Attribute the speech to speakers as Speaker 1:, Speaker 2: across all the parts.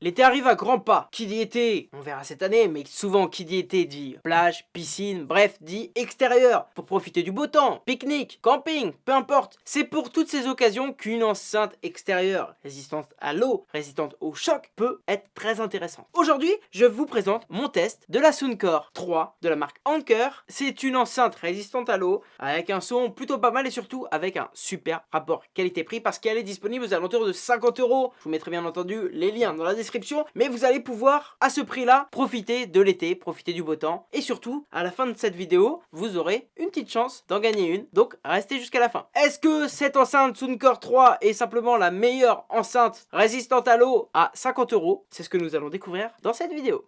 Speaker 1: L'été arrive à grands pas. Qui dit été, on verra cette année, mais souvent qui dit été dit plage, piscine, bref, dit extérieur, pour profiter du beau temps, pique-nique, camping, peu importe. C'est pour toutes ces occasions qu'une enceinte extérieure résistante à l'eau, résistante au choc, peut être très intéressante. Aujourd'hui, je vous présente mon test de la Soundcore 3 de la marque Anker. C'est une enceinte résistante à l'eau, avec un son plutôt pas mal et surtout avec un super rapport qualité-prix parce qu'elle est disponible aux alentours de 50 euros. Je vous mettrai bien entendu les liens dans la description mais vous allez pouvoir, à ce prix-là, profiter de l'été, profiter du beau temps, et surtout, à la fin de cette vidéo, vous aurez une petite chance d'en gagner une, donc restez jusqu'à la fin. Est-ce que cette enceinte Soundcore 3 est simplement la meilleure enceinte résistante à l'eau à 50 euros? C'est ce que nous allons découvrir dans cette vidéo.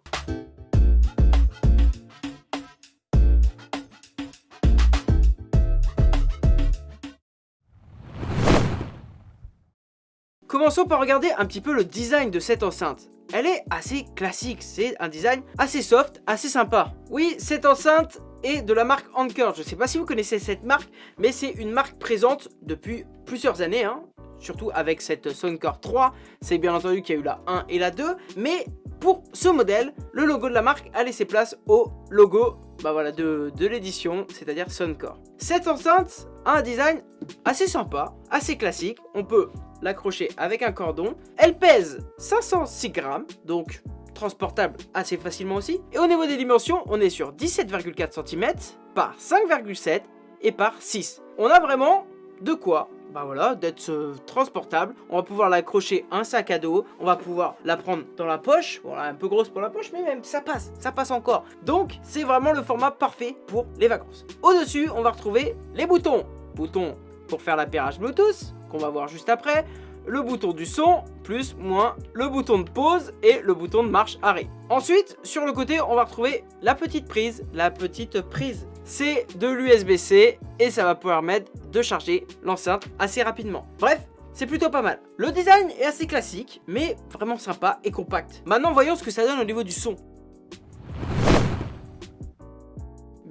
Speaker 1: Commençons par regarder un petit peu le design de cette enceinte. Elle est assez classique, c'est un design assez soft, assez sympa. Oui, cette enceinte est de la marque Anker. Je ne sais pas si vous connaissez cette marque, mais c'est une marque présente depuis plusieurs années, hein. surtout avec cette Soundcore 3. C'est bien entendu qu'il y a eu la 1 et la 2, mais pour ce modèle, le logo de la marque a laissé place au logo bah voilà, de, de l'édition, c'est-à-dire Soundcore. Cette enceinte a un design assez sympa, assez classique. On peut l'accrocher avec un cordon. Elle pèse 506 grammes, donc transportable assez facilement aussi. Et au niveau des dimensions, on est sur 17,4 cm par 5,7 et par 6. On a vraiment de quoi bah voilà, d'être euh, transportable. On va pouvoir l'accrocher un sac à dos. On va pouvoir la prendre dans la poche. Voilà, un peu grosse pour la poche, mais même ça passe, ça passe encore. Donc, c'est vraiment le format parfait pour les vacances. Au-dessus, on va retrouver les boutons. Boutons pour faire l'appairage Bluetooth, qu'on va voir juste après, le bouton du son, plus, moins, le bouton de pause et le bouton de marche arrêt. Ensuite, sur le côté, on va retrouver la petite prise, la petite prise. C'est de l'USB-C et ça va permettre de charger l'enceinte assez rapidement. Bref, c'est plutôt pas mal. Le design est assez classique, mais vraiment sympa et compact. Maintenant, voyons ce que ça donne au niveau du son.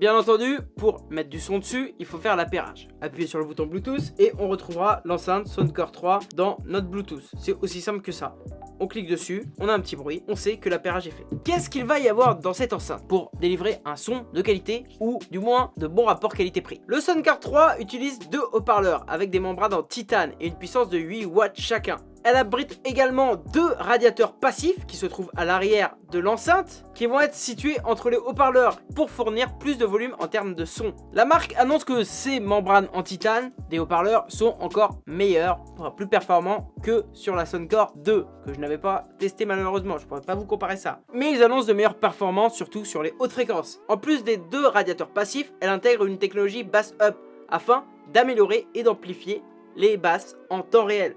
Speaker 1: Bien entendu, pour mettre du son dessus, il faut faire l'appairage. Appuyez sur le bouton Bluetooth et on retrouvera l'enceinte Soundcore 3 dans notre Bluetooth. C'est aussi simple que ça. On clique dessus, on a un petit bruit, on sait que l'appairage est fait. Qu'est-ce qu'il va y avoir dans cette enceinte pour délivrer un son de qualité ou du moins de bon rapport qualité-prix? Le Soundcore 3 utilise deux haut-parleurs avec des membranes en titane et une puissance de 8 watts chacun. Elle abrite également deux radiateurs passifs qui se trouvent à l'arrière de l'enceinte qui vont être situés entre les haut-parleurs pour fournir plus de volume en termes de son. La marque annonce que ces membranes en titane des haut-parleurs sont encore meilleurs, plus performants que sur la Soundcore 2 que je n'avais pas testé malheureusement, je pourrais pas vous comparer ça. Mais ils annoncent de meilleures performances surtout sur les hautes fréquences. En plus des deux radiateurs passifs, elle intègre une technologie bass up afin d'améliorer et d'amplifier les basses en temps réel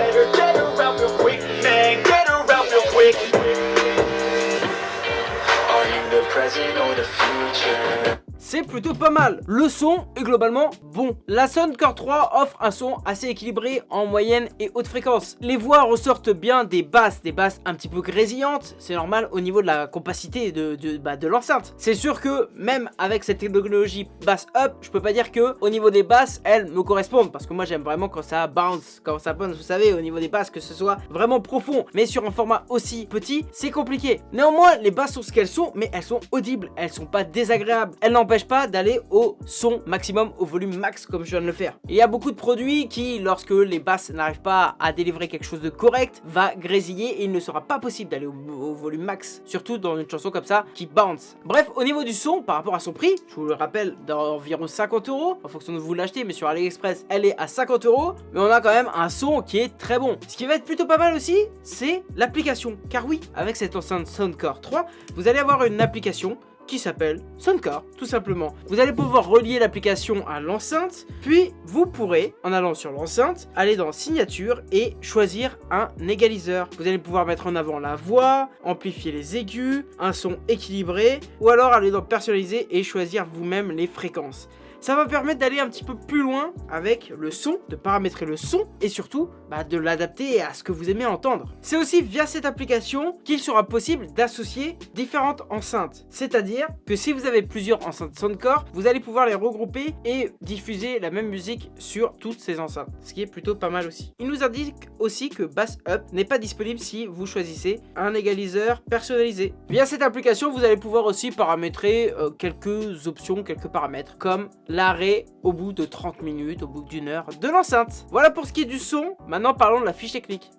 Speaker 1: plutôt pas mal. Le son est globalement bon. La Soundcore 3 offre un son assez équilibré en moyenne et haute fréquence. Les voix ressortent bien des basses, des basses un petit peu grésillantes. C'est normal au niveau de la compacité de, de, bah, de l'enceinte. C'est sûr que même avec cette technologie bass up, je peux pas dire que au niveau des basses, elles me correspondent. Parce que moi j'aime vraiment quand ça bounce, quand ça bounce, vous savez, au niveau des basses, que ce soit vraiment profond. Mais sur un format aussi petit, c'est compliqué. Néanmoins, les basses sont ce qu'elles sont, mais elles sont audibles. Elles sont pas désagréables. Elles n'empêchent pas d'aller au son maximum, au volume max comme je viens de le faire. Il y a beaucoup de produits qui, lorsque les basses n'arrivent pas à délivrer quelque chose de correct, va grésiller et il ne sera pas possible d'aller au, volume max. Surtout dans une chanson comme ça qui bounce. Bref, au niveau du son, par rapport à son prix, je vous le rappelle, d'environ 50 euros, en fonction de vous l'achetez, mais sur AliExpress, elle est à 50 euros, mais on a quand même un son qui est très bon. Ce qui va être plutôt pas mal aussi, c'est l'application. Car oui, avec cette enceinte Soundcore 3, vous allez avoir une application qui s'appelle Soundcar, tout simplement. Vous allez pouvoir relier l'application à l'enceinte, puis vous pourrez, en allant sur l'enceinte, aller dans signature et choisir un égaliseur. Vous allez pouvoir mettre en avant la voix, amplifier les aigus, un son équilibré, ou alors aller dans personnaliser et choisir vous-même les fréquences. Ça va permettre d'aller un petit peu plus loin avec le son, de paramétrer le son et surtout bah, de l'adapter à ce que vous aimez entendre. C'est aussi via cette application qu'il sera possible d'associer différentes enceintes. C'est-à-dire que si vous avez plusieurs enceintes Soundcore, vous allez pouvoir les regrouper et diffuser la même musique sur toutes ces enceintes, ce qui est plutôt pas mal aussi. Il nous indique aussi que Bass Up n'est pas disponible si vous choisissez un égaliseur personnalisé. Via cette application, vous allez pouvoir aussi paramétrer euh, quelques options, quelques paramètres, comme l'arrêt au bout de 30 minutes, au bout d'une heure de l'enceinte. Voilà pour ce qui est du son, maintenant parlons de la fiche technique.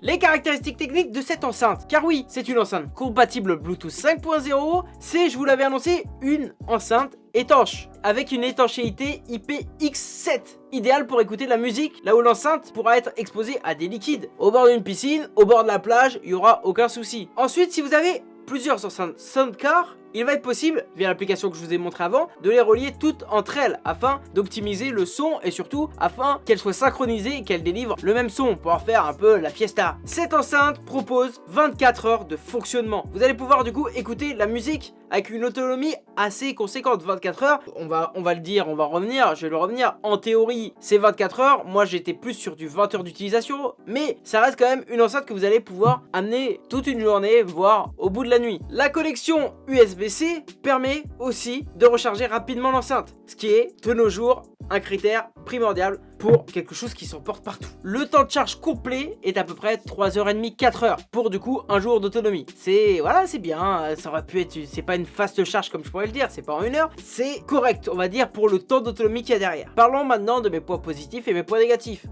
Speaker 1: Les caractéristiques techniques de cette enceinte, car oui, c'est une enceinte compatible Bluetooth 5.0, c'est, je vous l'avais annoncé, une enceinte étanche, avec une étanchéité IPX7, idéal pour écouter de la musique, là où l'enceinte pourra être exposée à des liquides. Au bord d'une piscine, au bord de la plage, il n'y aura aucun souci. Ensuite, si vous avez plusieurs enceintes Soundcar, il va être possible, via l'application que je vous ai montré avant, de les relier toutes entre elles afin d'optimiser le son et surtout afin qu'elles soient synchronisées et qu'elles délivrent le même son pour pouvoir faire un peu la fiesta. Cette enceinte propose 24 heures de fonctionnement. Vous allez pouvoir du coup écouter la musique avec une autonomie assez conséquente, 24 heures. On va, on va le dire, on va revenir, je vais le revenir. En théorie, c'est 24 heures. Moi, j'étais plus sur du 20 heures d'utilisation, mais ça reste quand même une enceinte que vous allez pouvoir amener toute une journée, voire au bout de la nuit. La connexion USB-C permet aussi de recharger rapidement l'enceinte, ce qui est de nos jours un critère primordial pour quelque chose qui s'emporte partout. Le temps de charge complet est à peu près 3h30, 4h pour du coup un jour d'autonomie. C'est, voilà, c'est bien, ça aurait pu être, c'est pas une fast charge comme je pourrais le dire, c'est pas en une heure, c'est correct, on va dire, pour le temps d'autonomie qu'il y a derrière. Parlons maintenant de mes points positifs et mes points négatifs.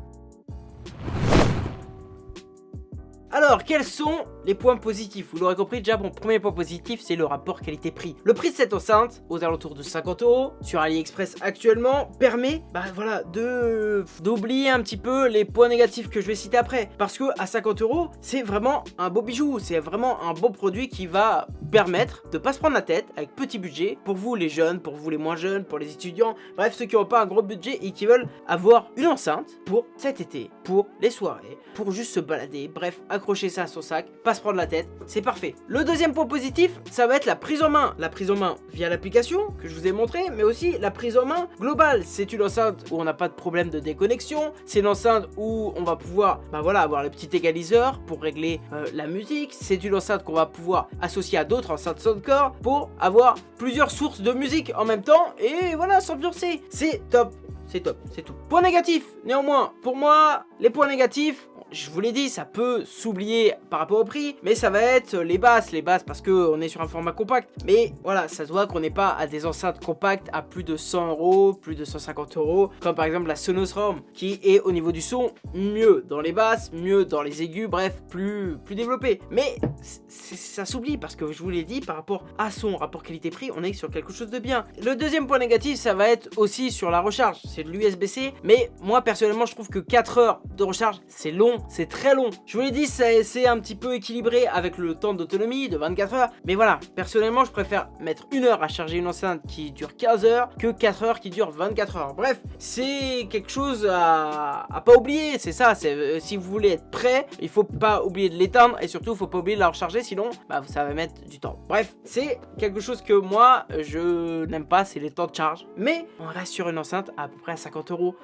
Speaker 1: Alors, quels sont les points positifs Vous l'aurez compris, déjà, mon premier point positif, c'est le rapport qualité-prix. Le prix de cette enceinte, aux alentours de 50 euros, sur AliExpress actuellement, permet, bah voilà, de d'oublier un petit peu les points négatifs que je vais citer après. Parce que à 50 euros, c'est vraiment un beau bijou, c'est vraiment un beau produit qui va permettre de pas se prendre la tête avec petit budget pour vous les jeunes, pour vous les moins jeunes, pour les étudiants, bref ceux qui n'ont pas un gros budget et qui veulent avoir une enceinte pour cet été, pour les soirées, pour juste se balader, bref accrocher ça à son sac, pas prendre la tête, c'est parfait. Le deuxième point positif, ça va être la prise en main. La prise en main via l'application que je vous ai montré, mais aussi la prise en main globale. C'est une enceinte où on n'a pas de problème de déconnexion, c'est une enceinte où on va pouvoir bah voilà, avoir le petit égaliseur pour régler euh, la musique, c'est une enceinte qu'on va pouvoir associer à d'autres enceintes Soundcore pour avoir plusieurs sources de musique en même temps et voilà, s'ambiancer. C'est top, c'est top, c'est tout. Point négatif, néanmoins, pour moi, les points négatifs, je vous l'ai dit, ça peut s'oublier par rapport au prix, mais ça va être les basses, les basses parce qu'on est sur un format compact. Mais voilà, ça se voit qu'on n'est pas à des enceintes compactes à plus de 100 euros, plus de 150 euros, comme par exemple la Sonos ROM, qui est au niveau du son mieux dans les basses, mieux dans les aigus, bref, plus, plus développé. Mais ça s'oublie parce que je vous l'ai dit, par rapport à son rapport qualité-prix, on est sur quelque chose de bien. Le deuxième point négatif, ça va être aussi sur la recharge, c'est de l'USB-C, mais moi personnellement, je trouve que 4 heures de recharge, c'est long c'est très long. Je vous l'ai dit, c'est un petit peu équilibré avec le temps d'autonomie de 24 heures. Mais voilà, personnellement, je préfère mettre une heure à charger une enceinte qui dure 15 heures que 4 heures qui dure 24 heures. Bref, c'est quelque chose à, à, pas oublier. C'est ça, euh, si vous voulez être prêt, il faut pas oublier de l'éteindre et surtout, il faut pas oublier de la recharger, sinon, bah, ça va mettre du temps. Bref, c'est quelque chose que moi, je n'aime pas, c'est les temps de charge. Mais on reste sur une enceinte à peu près à 50 euros.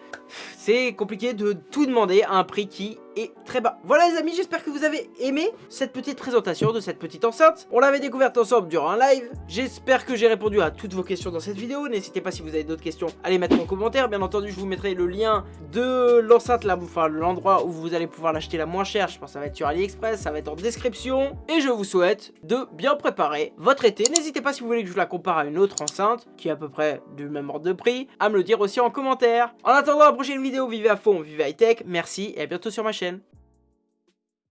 Speaker 1: C'est compliqué de tout demander à un prix qui et très bas. Voilà les amis, j'espère que vous avez aimé cette petite présentation de cette petite enceinte. On l'avait découverte ensemble durant un live. J'espère que j'ai répondu à toutes vos questions dans cette vidéo. N'hésitez pas si vous avez d'autres questions à les mettre en commentaire. Bien entendu, je vous mettrai le lien de l'enceinte, là, enfin l'endroit où vous allez pouvoir l'acheter la moins chère. Je pense que ça va être sur AliExpress, ça va être en description. Et je vous souhaite de bien préparer votre été. N'hésitez pas si vous voulez que je la compare à une autre enceinte, qui est à peu près du même ordre de prix, à me le dire aussi en commentaire. En attendant la prochaine vidéo, vivez à fond, vivez high tech. Merci et à bientôt sur ma chaîne. description